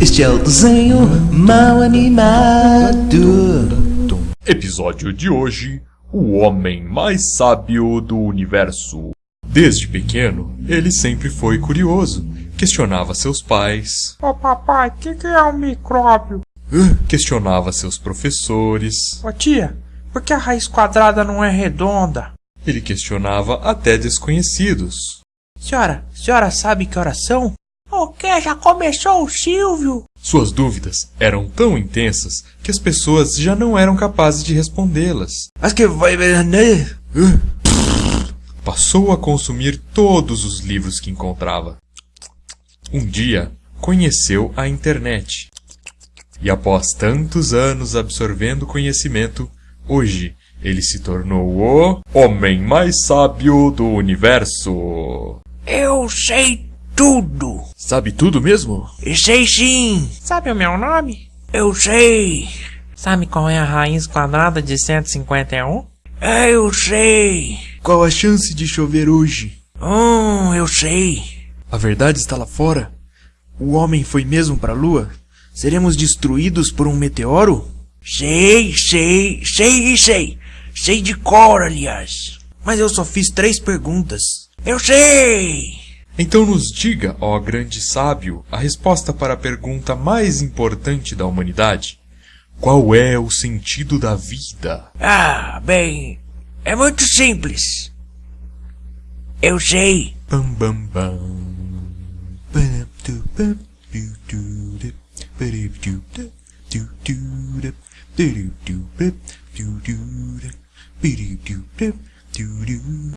Este é o desenho mal animado. Episódio de hoje: O homem mais sábio do universo. Desde pequeno, ele sempre foi curioso. Questionava seus pais, Ô papai, o que, que é um micróbio? questionava seus professores, Ô tia, por que a raiz quadrada não é redonda? ele questionava até desconhecidos. Senhora, senhora sabe que oração? O que? Já começou o Silvio? Suas dúvidas eram tão intensas que as pessoas já não eram capazes de respondê-las. Acho que vai ver. Passou a consumir todos os livros que encontrava. Um dia, conheceu a internet. E após tantos anos absorvendo conhecimento, hoje ele se tornou o homem mais sábio do universo. Eu sei tudo. Sabe tudo mesmo? Sei sim. Sabe o meu nome? Eu sei. Sabe qual é a raiz quadrada de 151? Eu sei. Qual a chance de chover hoje? Hum, eu sei. A verdade está lá fora. O homem foi mesmo para a lua? Seremos destruídos por um meteoro? Sei, sei, sei, sei. Sei de cor, aliás. Mas eu só fiz três perguntas. Eu sei. Então nos diga, ó grande sábio, a resposta para a pergunta mais importante da humanidade. Qual é o sentido da vida? Ah, bem, é muito simples. Eu sei. Bam bam bam.